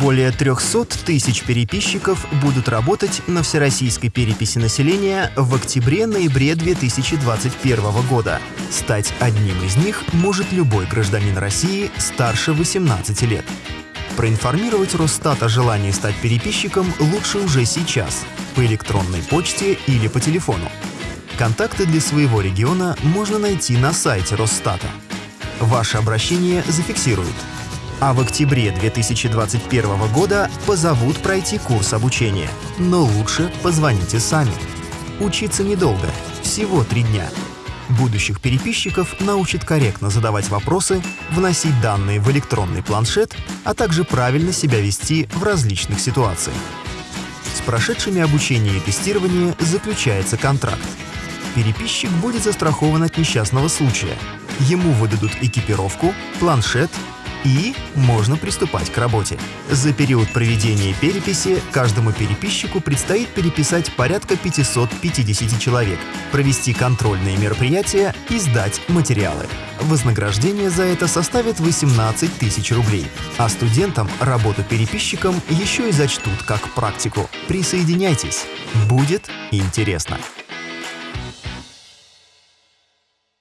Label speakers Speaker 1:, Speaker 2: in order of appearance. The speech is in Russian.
Speaker 1: Более 300 тысяч переписчиков будут работать на всероссийской переписи населения в октябре-ноябре 2021 года. Стать одним из них может любой гражданин России старше 18 лет. Проинформировать Росстат о желании стать переписчиком лучше уже сейчас, по электронной почте или по телефону. Контакты для своего региона можно найти на сайте Росстата. Ваше обращение зафиксируют. А в октябре 2021 года позовут пройти курс обучения. Но лучше позвоните сами. Учиться недолго, всего три дня. Будущих переписчиков научат корректно задавать вопросы, вносить данные в электронный планшет, а также правильно себя вести в различных ситуациях. С прошедшими обучение и тестирование заключается контракт. Переписчик будет застрахован от несчастного случая. Ему выдадут экипировку, планшет и можно приступать к работе. За период проведения переписи каждому переписчику предстоит переписать порядка 550 человек, провести контрольные мероприятия и сдать материалы. Вознаграждение за это составит 18 тысяч рублей, а студентам работу переписчиком еще и зачтут как практику. Присоединяйтесь, будет интересно.